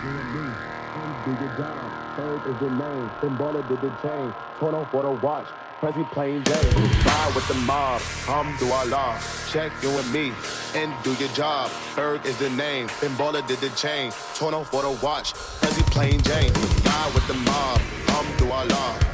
Do your job. Third is the name. Symbolic did the chain. Turn off for the watch. Presby plain Jane. Ride with the mob. Alhamdulillah. Check you and me. And do your job. Third is the name. Pinballer did the chain. Turn off for the watch. Presby plain Jane. Ride with the mob. Alhamdulillah.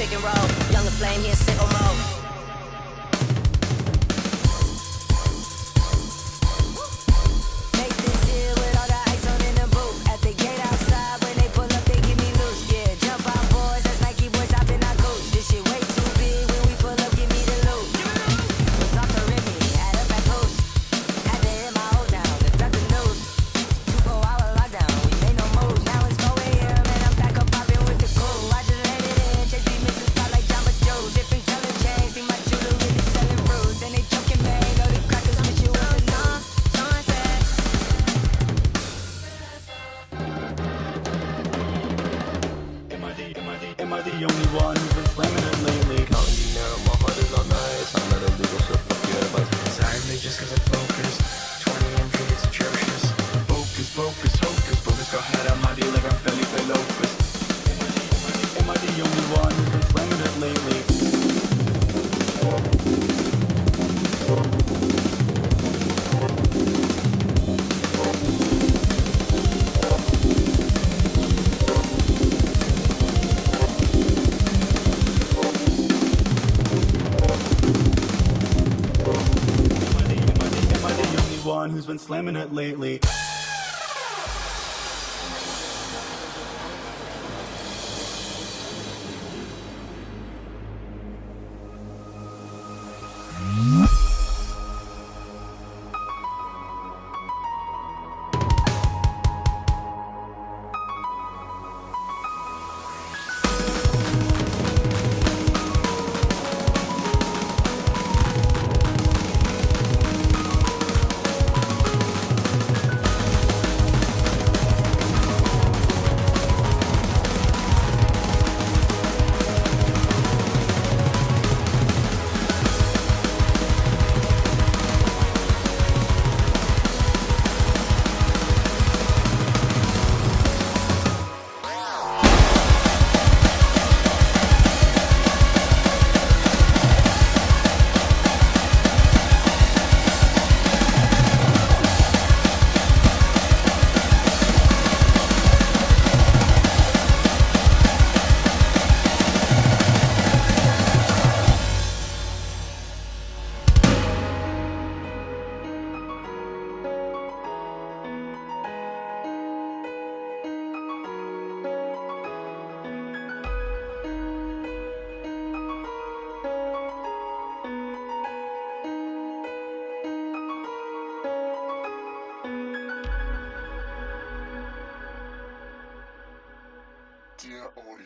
pick and roll. Younger flame, here, sit on mode. the only one who's permanent. Been slamming it lately.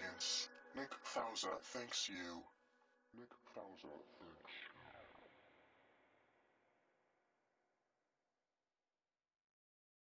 Audience, Nick Fowler thanks you. Nick Fowler thanks.